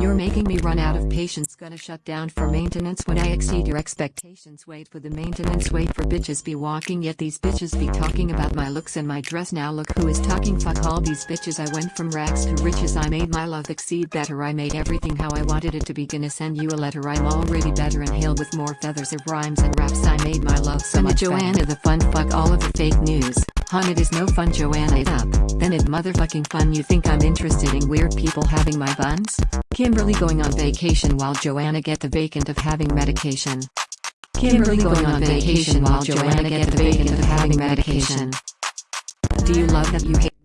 You're making me run out of patience. Gonna shut down for maintenance when I exceed your expectations. Wait for the maintenance. Wait for bitches be walking. Yet these bitches be talking about my looks and my dress. Now look who is talking. Fuck all these bitches. I went from rags to riches. I made my love exceed better. I made everything how I wanted it to be. Gonna send you a letter. I'm already better and hail with more feathers of rhymes and raps. I made my love so much. Joanna the fun. Fuck all of the fake news. Hun it is no fun. Joanna it up. Then it motherfucking fun. You think I'm interested in weird people having my buns? Kimberly going on vacation while Joanna get the vacant of having medication. Kimberly going on vacation while Joanna get the vacant of having medication. Do you love that you hate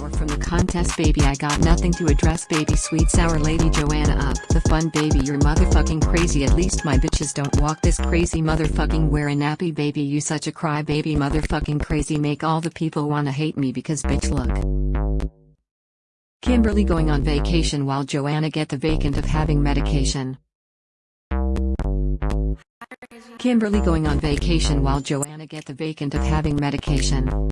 or from the contest baby I got nothing to address baby sweet sour lady Joanna up the fun baby you're motherfucking crazy at least my bitches don't walk this crazy motherfucking wear a nappy baby you such a cry baby motherfucking crazy make all the people wanna hate me because bitch look. Kimberly going on vacation while Joanna get the vacant of having medication. Kimberly going on vacation while Joanna get the vacant of having medication.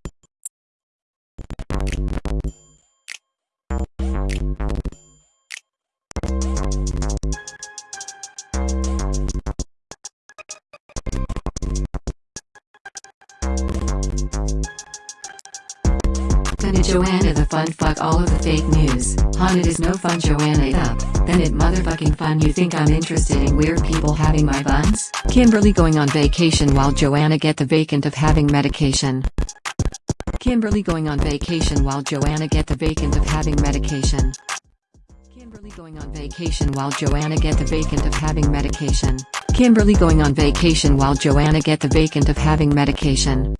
Then it Joanna the fun fuck all of the fake news. Hun it is no fun Joanna up. Then it motherfucking fun you think I'm interested in weird people having my buns? Kimberly going on vacation while Joanna get the vacant of having medication. Kimberly going on vacation while Joanna get the vacant of having medication. Kimberly going on vacation while Joanna get the vacant of having medication. Kimberly going on vacation while Joanna get the vacant of having medication.